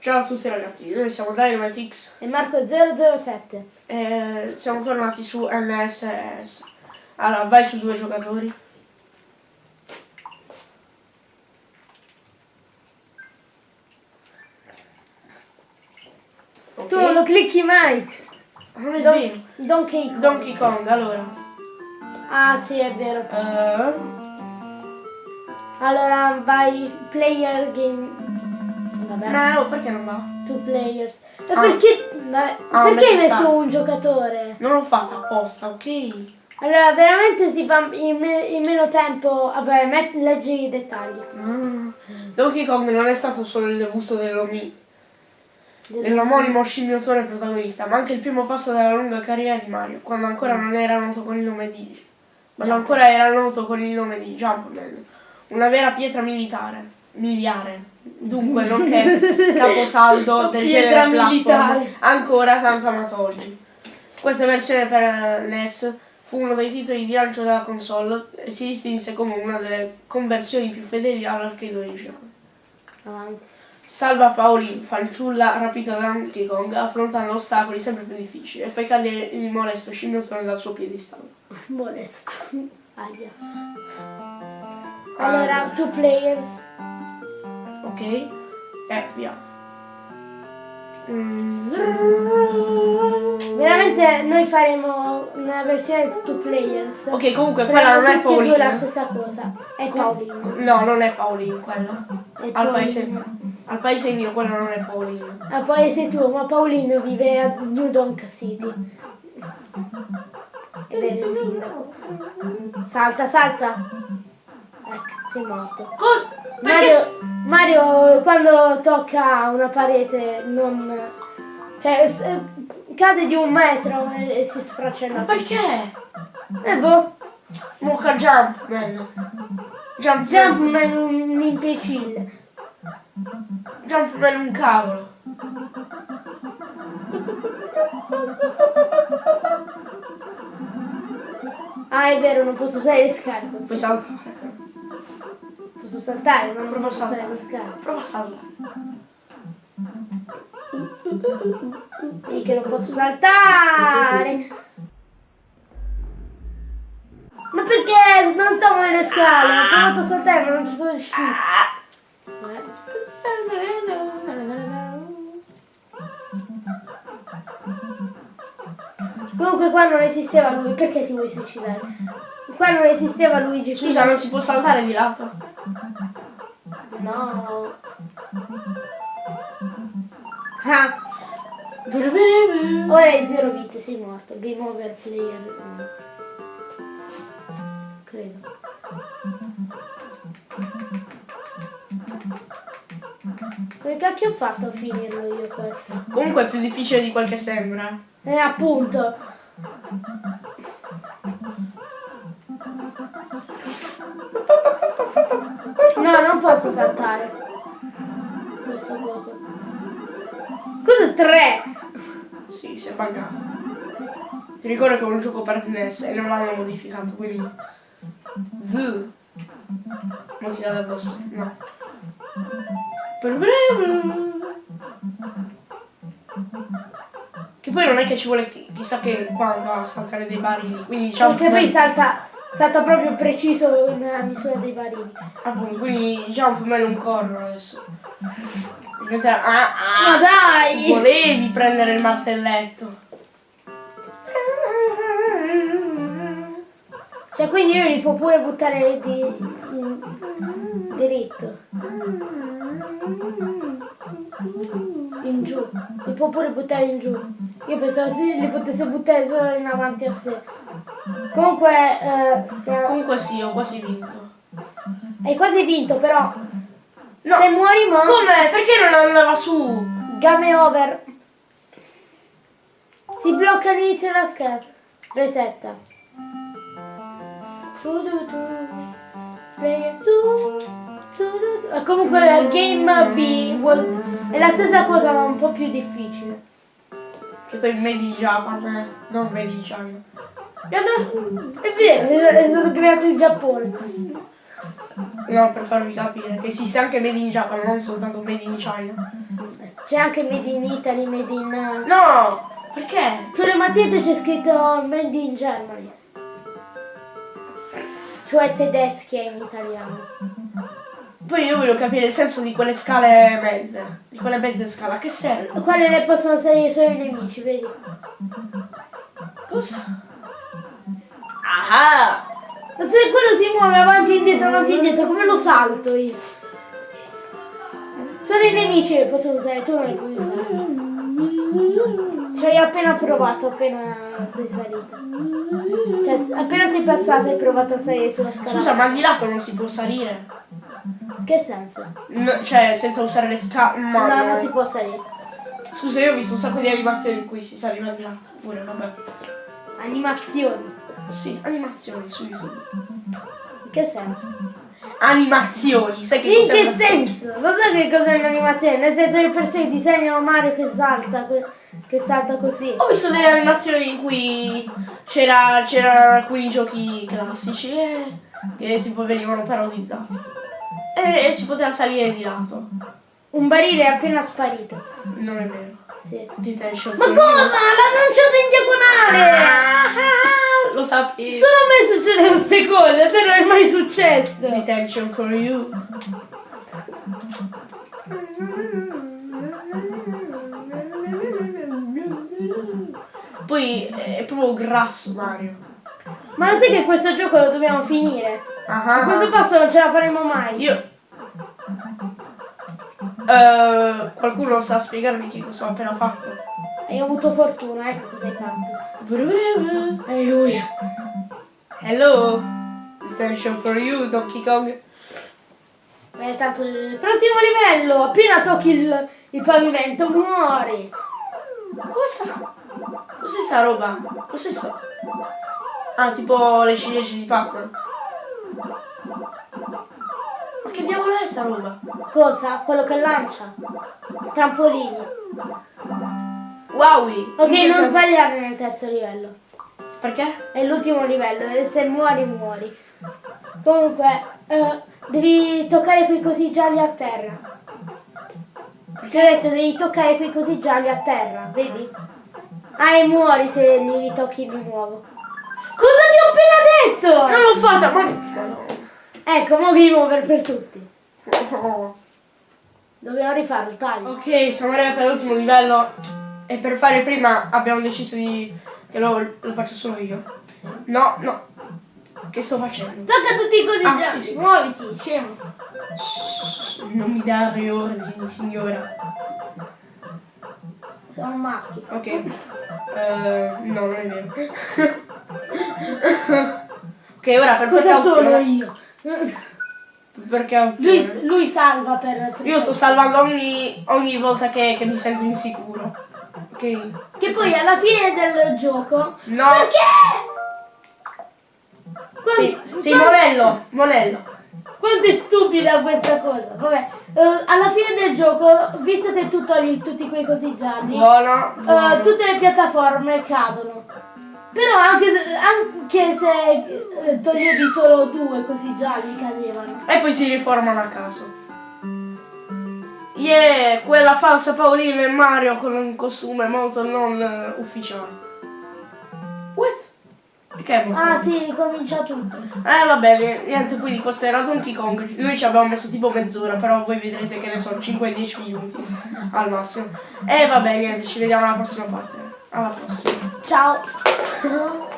Ciao a tutti ragazzi, noi siamo DynamiteX e Marco 007. e siamo tornati su NSS. Allora, vai su due giocatori. Ok. Tu non lo clicchi mai. Non è Don- vero. Donkey Kong. Donkey Kong, allora. Ah sì, è vero. Eh, Allora vai player game. Vabbè. no, perché non va? Two players. E Ah. perché, ma- Ah, perché hai messo sta. un giocatore? Non l'ho fatta apposta, ok? Allora, veramente si fa in, me- in meno tempo. Vabbè, met- leggi i dettagli. Ah. Donkey Kong non è stato solo il debutto dell'omi- Del- dell'omonimo scimmiotone protagonista, ma anche il primo passo della lunga carriera di Mario, quando ancora non era noto con il nome di. quando ancora era noto con il nome di Jumpman. Una vera pietra militare. Miliare. Dunque, nonché caposaldo del Pietra genere platform, militare. ancora tanto amato oggi. Questa versione per eh, NES fu uno dei titoli di lancio della console e si distinse come una delle conversioni più fedeli all'arcade originale. Avanti. Salva Pauline, fanciulla rapita da Donkey Kong, affrontando ostacoli sempre più difficili e fai cadere il molesto scimmiotone dal suo piedistallo. Molesto. Aia. Allora, two players. Ok? E via. Mm. Veramente noi faremo una versione two players. Ok, comunque quella non è due la Pauline. stessa cosa. È Paolino. No, non è Pauline quella. È Al Paolino. paese, al paese mio quella non è Pauline. Ah, poi sei tu, ma Paolino vive a New Donk City. Ed è il sindaco. Salta, salta. Ecco, sei morto. Co- perché Mario, Mario quando tocca una parete non... Cioè, s- cade di un metro e, e si sfracella. Perché? E boh, Mocha jump, man. Jump, Jumpman è un imbecille. Jump man un cavolo. Ah, è vero, non posso usare le scale. Posso, saltare. non Prova a saltare. Prova a saltare. Sì, che non posso saltare. Ma perché non stavo nelle scale? Ho provato a saltare ma non ci sono riuscito. Comunque qua non esisteva lui, perché ti vuoi suicidare? Qua non esisteva Luigi, Scusa, non si può saltare di lato? No. Ah, ora hai zero vite, sei morto. Game over player. uno. Credo. Come cacchio ho fatto a finirlo io questo? Comunque è più difficile di quel che sembra. Eh appunto. Posso saltare. Questo coso. Cosa tre? Sì, si è buggato. Ti ricordo che è un gioco per SNES e non l'hanno modificato, quindi... Z. Modificato addosso, no. Che poi non è che ci vuole chi- chissà che quando a saltare dei barili, quindi diciamo... Perché poi salta, salta proprio preciso nella misura dei barili. Appunto, quindi Jumpman non corro adesso. Diventa... Ah, Ma ah, dai! volevi prendere il martelletto. Cioè quindi io li può pure buttare di, in, diritto. In giù. Li può pure buttare in giù. Io pensavo sì, li potesse buttare solo in avanti a sé. Comunque, eh, stiamo- Comunque sì, ho quasi vinto. hai quasi vinto però. No, Se muori mo, come? Perché non andava su? game over. Si blocca all'inizio della scheda. Resetta. Tu, tu, tu. Tu, tu, tu, tu. E Comunque la game B è la stessa cosa ma un po' più difficile. Che poi Made in Japan, eh. Non Made in China. E È vero, è stato creato in Giappone. No, per farvi capire che esiste anche Made in Japan, non soltanto Made in China. C'è anche Made in Italy, Made in... No! Perché? Sulle magliette c'è scritto Made in Germany. Cioè tedeschi in italiano. Poi io voglio capire il senso di quelle scale mezze. Di quelle mezze scale. A che serve? Quelle le possono salire solo i nemici, vedi? Cosa? Ah! Ma se quello si muove avanti e indietro, avanti e indietro, come lo salto io? Solo i nemici che possono usare, tu non li puoi usare. Ci hai appena provato, appena sei salito. Cioè, appena sei passato hai provato a salire sulla scala. Scusa, ma di lato non si può salire? Che senso? No, cioè, senza usare le scale. Ma No, no. non si può salire. Scusa, io ho visto un sacco di animazioni in cui si saliva di lato. Pure, vabbè. Animazioni. Sì, animazioni su YouTube. In che senso? Animazioni, sai che In che una- senso? Lo so che cos'è un'animazione? Nel senso che le persone disegnano Mario che salta, che salta così. Ho visto delle animazioni in cui c'era, c'erano alcuni giochi classici e che tipo venivano parodizzati. E, e si poteva salire di lato. Un barile è appena sparito. Non è vero. Sì. Ma cosa? L'ha lanciato in diagonale! Ah, lo sapevo. Solo a me succedono queste cose, a te non è mai successo. Detention for you. Poi è proprio grasso Mario. Ma lo sai che questo gioco lo dobbiamo finire? Ah, A questo passo non ce la faremo mai. Io. Eh, qualcuno sa spiegarmi che cosa ho appena fatto? Hai avuto fortuna, ecco cosa hai fatto. Alleluia. Hello. Detention for you, Donkey Kong. Eh, tanto il prossimo livello, appena tocchi il, il pavimento muori. Cosa? Cos'è sta roba? Cos'è sto? Ah, tipo le ciliegie di Pac-Man. Ma che diavolo è sta roba? Cosa? Quello che lancia. Trampolini. Wowie! Ok, non sbagliare nel terzo livello. Perché? È l'ultimo livello e se muori muori. Comunque, eh, devi toccare quei cosi gialli a terra. Ti ho detto, devi toccare quei cosi gialli a terra, vedi? Ah, e muori se li ritocchi di nuovo. Cosa ti ho appena detto? Non l'ho fatta, ma... Ecco, mo game over per tutti. Dobbiamo rifare il taglio. Ok, siamo arrivati all'ultimo livello e per fare prima abbiamo deciso di... che lo, lo faccio solo io. No, no. Che sto facendo? Tocca tutti i cosi Ah, sì, sì. Muoviti, scemo. Non mi dare ordini, signora. Sono maschi. Ok. Eh, no, non è vero. ok, ora per Cosa sono io? Per precauzione. Lui, lui salva per... per Io sto salvando ogni, ogni volta che, che mi sento insicuro. Ok? Che poi alla fine del gioco... No. Perché? Sì, Quan- sì, quan- monello, monello. Quanto è stupida questa cosa. Vabbè, eh, alla fine del gioco, visto che tu togli tutti quei cosi gialli, Buono, eh, buono. tutte le piattaforme cadono. Però anche, se- anche se eh, toglievi solo due così gialli cadevano. E poi si riformano a caso. Yeah, quella falsa Paolina e Mario con un costume molto non eh, ufficiale. What? Che è? Ah sì, ricomincia tutto. Eh va bene, niente, quindi questo era Donkey Kong. Noi ci abbiamo messo tipo mezz'ora, però voi vedrete che ne sono 5-10 minuti al massimo. E va bene, niente, ci vediamo alla prossima parte. Alla prossima. Ciao.